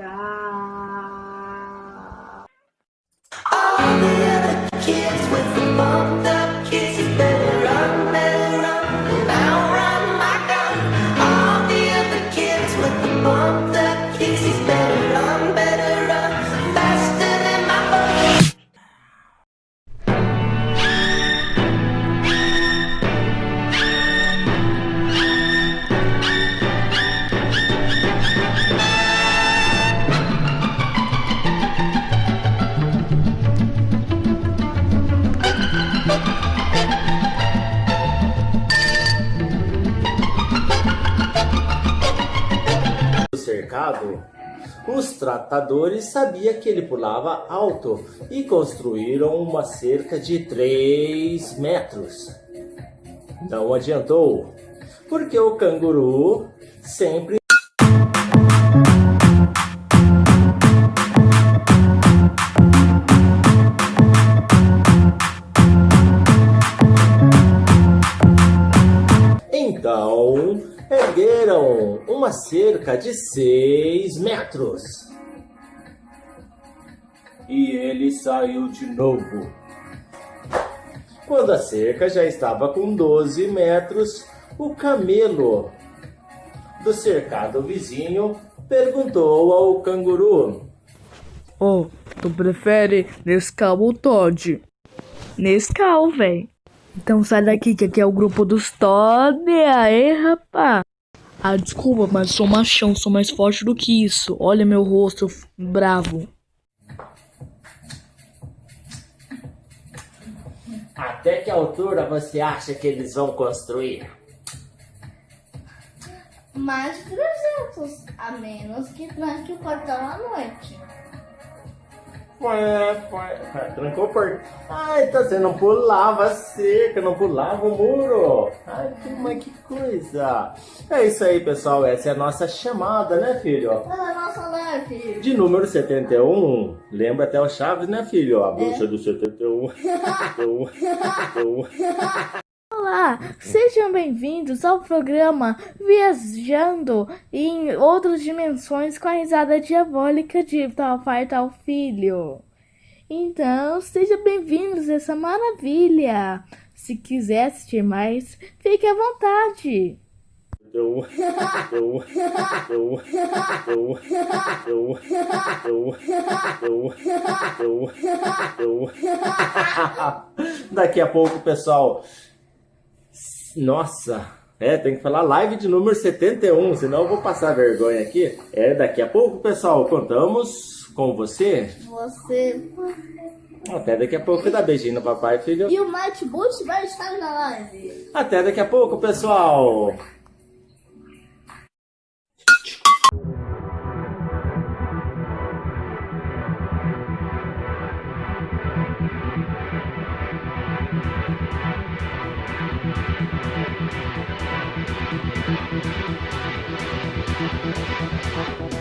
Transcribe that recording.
Tchau. Cercado, os tratadores sabiam que ele pulava alto e construíram uma cerca de 3 metros. Não adiantou, porque o canguru sempre Então, ergueram uma cerca de 6 metros. E ele saiu de novo. Quando a cerca já estava com 12 metros, o camelo do cercado vizinho perguntou ao canguru: Oh, tu prefere Nescau ou Todd? Nescau, véi. Então sai daqui, que aqui é o grupo dos Todd. Aê, rapá. Ah, desculpa, mas sou machão, sou mais forte do que isso. Olha meu rosto bravo. Até que altura você acha que eles vão construir? Mais de 300, a menos que tranque o portão à noite. Trancou o portão. Ai, tá você não pulava a cerca, não pulava o muro. Ai, que, mas que coisa. É isso aí, pessoal. Essa é a nossa chamada, né, filho? Ah, nossa, né, filho? De número 71. Lembra até o Chaves, né, filho? A bruxa do 71. 71. 71. Olá, sejam bem-vindos ao programa Viajando em Outras Dimensões com a risada diabólica de Tal Pai Tal Filho. Então, sejam bem-vindos a essa maravilha. Se quiser assistir mais, fique à vontade. Eu, eu, eu, eu, eu, eu, eu, eu, eu. Daqui a pouco, pessoal. Nossa, é, tem que falar live de número 71, senão eu vou passar vergonha aqui. É, daqui a pouco, pessoal, contamos com você. Você. Até daqui a pouco, dá beijinho no papai, filho. E o Matt Bush vai estar na live. Até daqui a pouco, pessoal. Thank you.